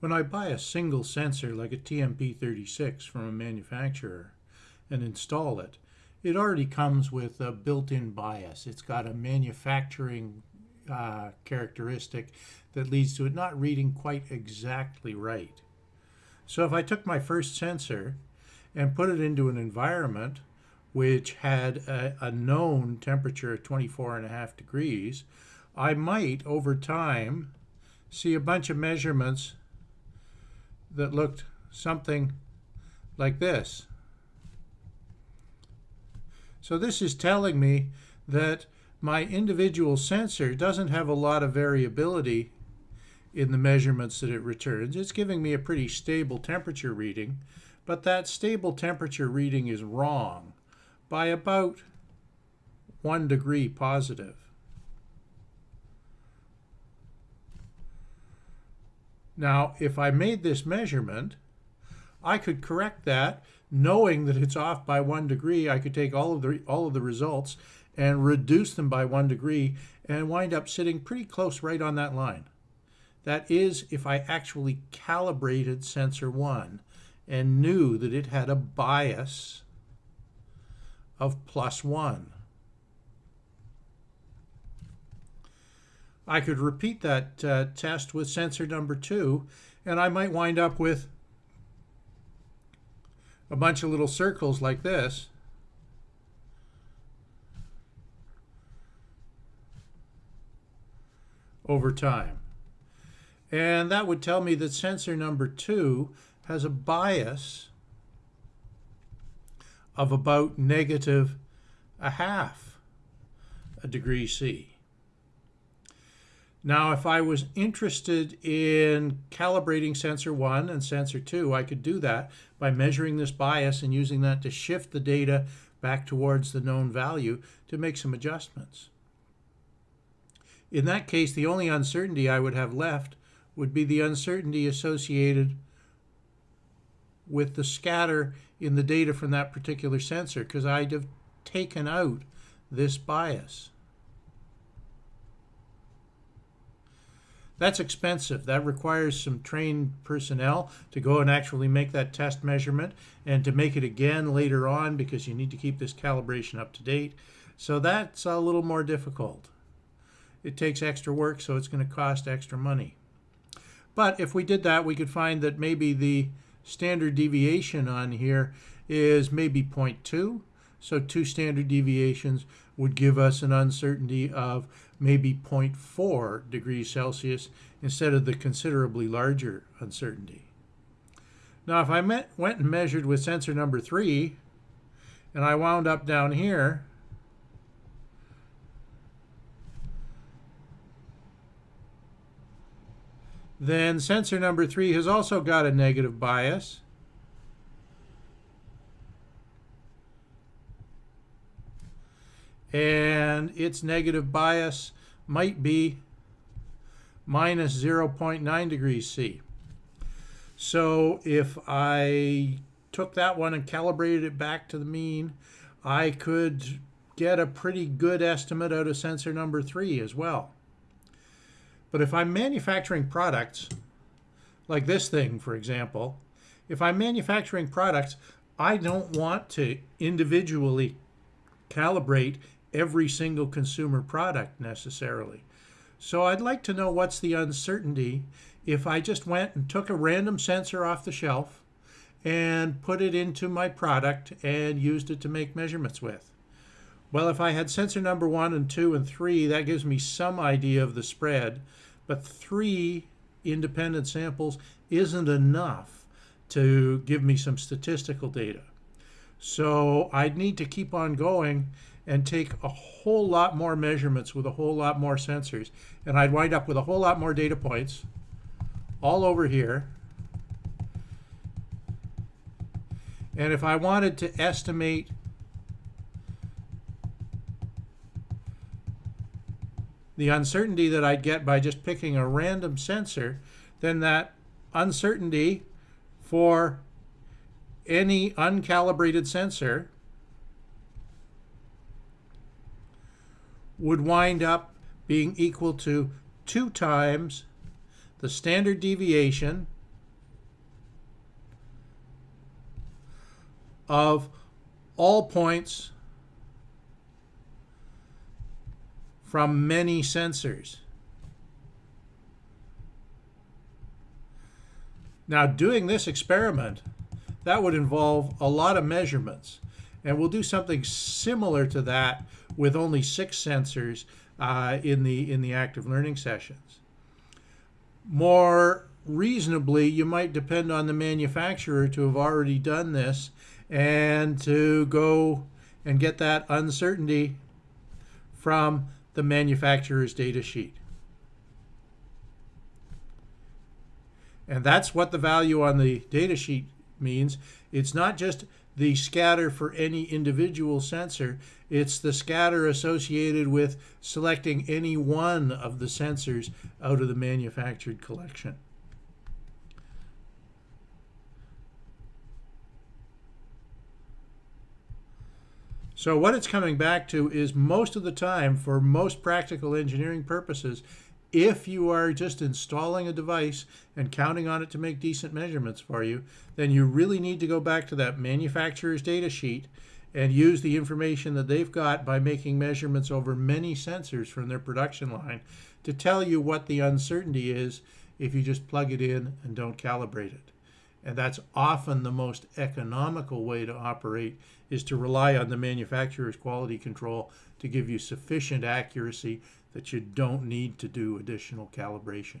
When I buy a single sensor like a TMP36 from a manufacturer and install it, it already comes with a built-in bias. It's got a manufacturing uh, characteristic that leads to it not reading quite exactly right. So if I took my first sensor and put it into an environment which had a, a known temperature of 24 and a half degrees, I might over time see a bunch of measurements that looked something like this. So this is telling me that my individual sensor doesn't have a lot of variability in the measurements that it returns. It's giving me a pretty stable temperature reading, but that stable temperature reading is wrong by about one degree positive. Now, if I made this measurement, I could correct that knowing that it's off by one degree. I could take all of the all of the results and reduce them by one degree and wind up sitting pretty close right on that line. That is if I actually calibrated sensor one and knew that it had a bias of plus one. I could repeat that uh, test with sensor number two, and I might wind up with a bunch of little circles like this. over time. And that would tell me that sensor number two has a bias of about negative a half a degree C. Now, if I was interested in calibrating sensor 1 and sensor 2, I could do that by measuring this bias and using that to shift the data back towards the known value to make some adjustments. In that case, the only uncertainty I would have left would be the uncertainty associated with the scatter in the data from that particular sensor because I'd have taken out this bias. That's expensive. That requires some trained personnel to go and actually make that test measurement and to make it again later on because you need to keep this calibration up to date. So that's a little more difficult. It takes extra work, so it's going to cost extra money. But if we did that, we could find that maybe the standard deviation on here is maybe 0.2. So two standard deviations would give us an uncertainty of maybe 0.4 degrees Celsius instead of the considerably larger uncertainty. Now if I met, went and measured with sensor number 3 and I wound up down here then sensor number 3 has also got a negative bias and its negative bias might be minus 0.9 degrees C. So if I took that one and calibrated it back to the mean, I could get a pretty good estimate out of sensor number three as well. But if I'm manufacturing products, like this thing, for example, if I'm manufacturing products, I don't want to individually calibrate every single consumer product necessarily. So I'd like to know what's the uncertainty if I just went and took a random sensor off the shelf and put it into my product and used it to make measurements with. Well, if I had sensor number one and two and three, that gives me some idea of the spread, but three independent samples isn't enough to give me some statistical data. So I'd need to keep on going and take a whole lot more measurements with a whole lot more sensors. And I'd wind up with a whole lot more data points all over here. And if I wanted to estimate the uncertainty that I'd get by just picking a random sensor, then that uncertainty for any uncalibrated sensor would wind up being equal to two times the standard deviation of all points from many sensors. Now doing this experiment that would involve a lot of measurements. And we'll do something similar to that with only six sensors uh, in, the, in the active learning sessions. More reasonably, you might depend on the manufacturer to have already done this and to go and get that uncertainty from the manufacturer's data sheet. And that's what the value on the data sheet means. It's not just the scatter for any individual sensor, it's the scatter associated with selecting any one of the sensors out of the manufactured collection. So what it's coming back to is most of the time, for most practical engineering purposes, if you are just installing a device and counting on it to make decent measurements for you, then you really need to go back to that manufacturer's data sheet and use the information that they've got by making measurements over many sensors from their production line to tell you what the uncertainty is if you just plug it in and don't calibrate it. And that's often the most economical way to operate is to rely on the manufacturer's quality control to give you sufficient accuracy that you don't need to do additional calibration.